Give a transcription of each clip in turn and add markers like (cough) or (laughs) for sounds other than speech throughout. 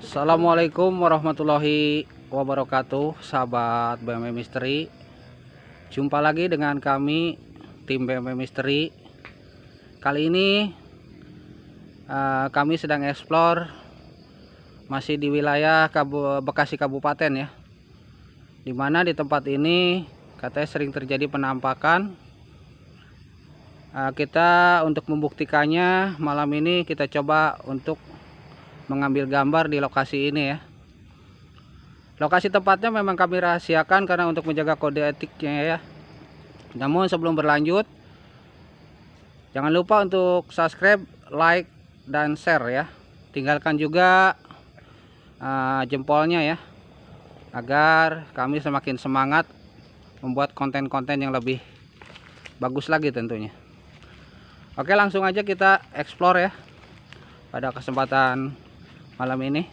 Assalamualaikum warahmatullahi wabarakatuh Sahabat BMW Misteri. Jumpa lagi dengan kami Tim BMW Misteri. Kali ini uh, Kami sedang eksplor Masih di wilayah Bekasi Kabupaten ya. Di mana di tempat ini Katanya sering terjadi penampakan. Uh, Kita untuk membuktikannya Malam ini kita coba untuk mengambil gambar di lokasi ini ya. Lokasi tempatnya memang kami rahasiakan karena untuk menjaga kode etiknya ya. Namun sebelum berlanjut jangan lupa untuk subscribe like dan share ya. Tinggalkan juga uh, jempolnya ya agar kami semakin semangat membuat konten-konten yang lebih bagus lagi tentunya. Oke langsung aja kita explore ya. Pada kesempatan malam ini.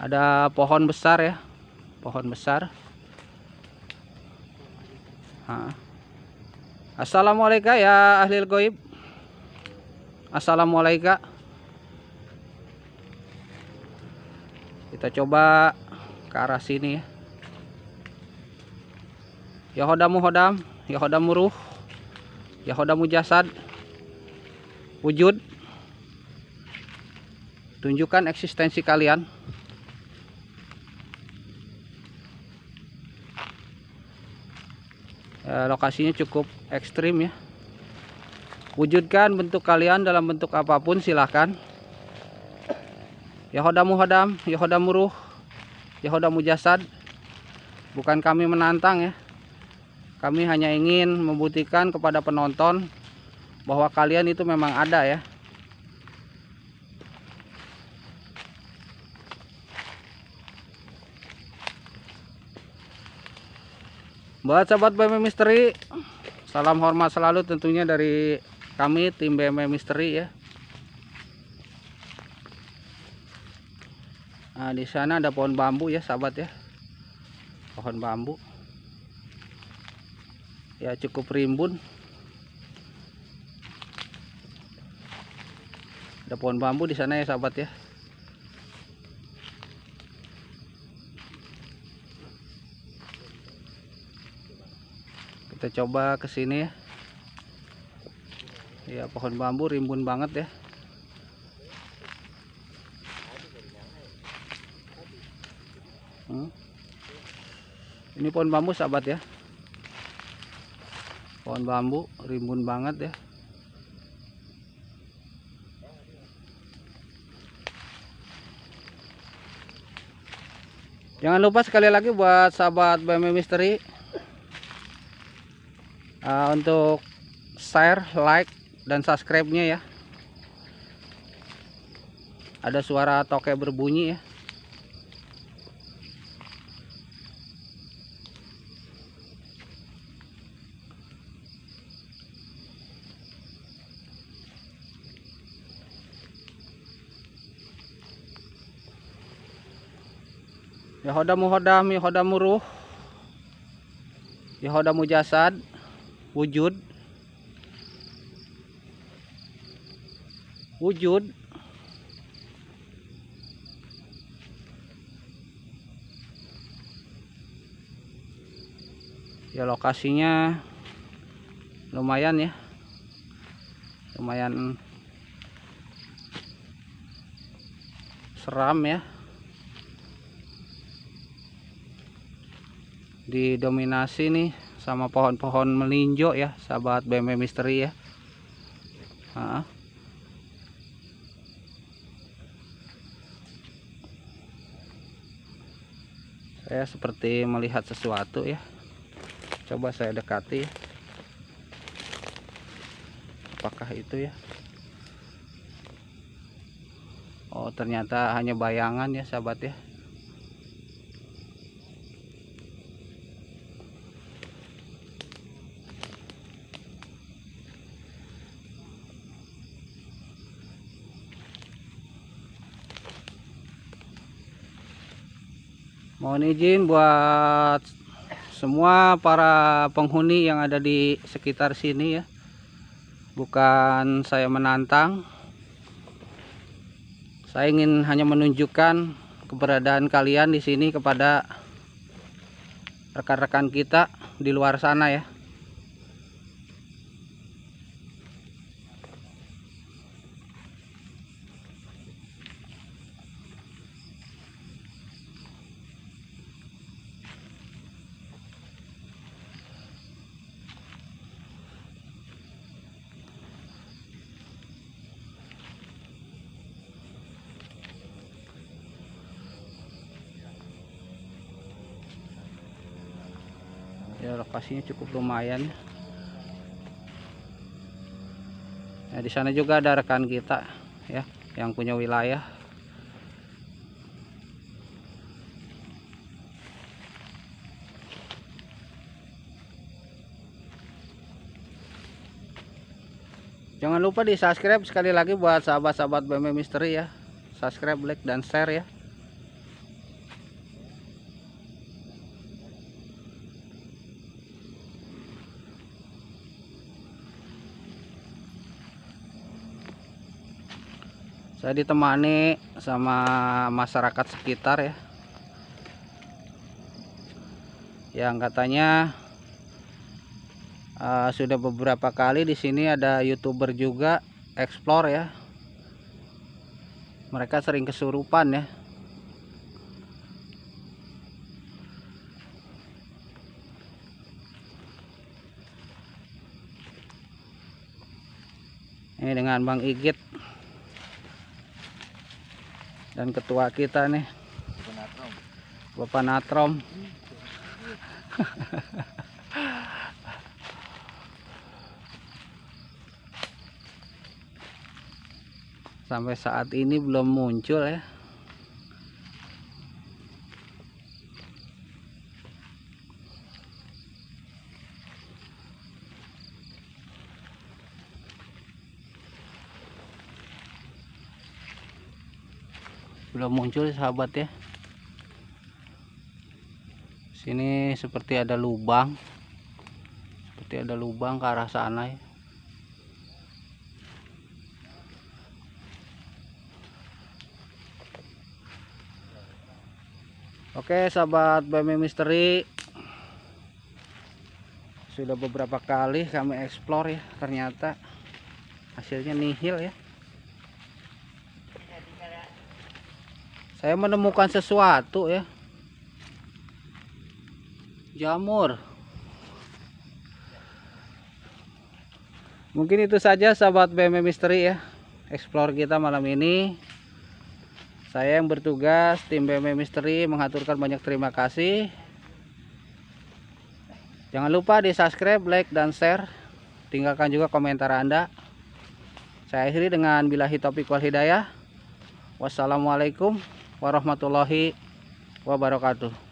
Ada pohon besar ya. Pohon besar. Ha. Assalamualaikum ya ahli goib. Assalamualaikum. Kita coba ke arah sini ya. Yahodamu hodam Yahodamu ruh Yahodamu jasad. Wujud tunjukkan eksistensi kalian. Ya, lokasinya cukup ekstrim ya. Wujudkan bentuk kalian dalam bentuk apa pun silahkan. Yahodamu hadam Yahodamu ruh Yahodamu jasad. Bukan kami menantang ya. Kami hanya ingin membuktikan kepada penonton bahwa kalian itu memang ada ya buat sahabat BMW Misteri salam hormat selalu tentunya dari kami tim BMW Misteri ya. Nah di sana ada pohon bambu ya sahabat ya. Pohon bambu. Ya cukup rimbun. Ada pohon bambu di sana ya sahabat ya kita coba ke sini ya. Ya pohon bambu rimbun banget ya. Hmm. ini pohon bambu sahabat ya. Pohon bambu rimbun banget ya. Jangan lupa sekali lagi buat sahabat BMW Misteri uh, untuk share like dan subscribe nya ya. Ada suara toke berbunyi ya. Yahodamu hodam, Yahodamu ruh, Yahodamu jasad, wujud. Wujud. Ya lokasinya lumayan ya. Lumayan seram ya. Didominasi nih sama pohon-pohon melinjo ya sahabat BMW misteri ya. Ha. saya seperti melihat sesuatu ya. Coba saya dekati apakah itu ya? Oh ternyata hanya bayangan ya sahabat ya mohon izin buat semua para penghuni yang ada di sekitar sini ya. Bukan saya menantang. Saya ingin hanya menunjukkan keberadaan kalian di sini kepada rekan-rekan kita di luar sana ya ya lokasinya cukup lumayan. Ya di sana juga ada rekan kita ya yang punya wilayah. Jangan lupa di subscribe sekali lagi buat sahabat-sahabat BM Misteri ya. Subscribe like dan share ya saya ditemani sama masyarakat sekitar ya. Yang katanya uh, sudah beberapa kali di sini ada youtuber juga explore ya. Mereka sering kesurupan ya. Ini dengan Bang Igit dan ketua kita nih. Bapak Natrom. (laughs) Sampai saat ini belum muncul ya belum muncul sahabat ya. Sini seperti ada lubang seperti ada lubang ke arah sana ya. Oke sahabat BM Misteri. Sudah beberapa kali kami explore ya ternyata hasilnya nihil ya saya menemukan sesuatu ya. Jamur. Mungkin itu saja sahabat BM Misteri ya. Explore kita malam ini. Saya yang bertugas tim BM Misteri mengaturkan banyak terima kasih. Jangan lupa di subscribe like dan share. Tinggalkan juga komentar anda. Saya akhiri dengan bilahi topik wal hidayah. Wassalamualaikum warahmatullahi wabarakatuh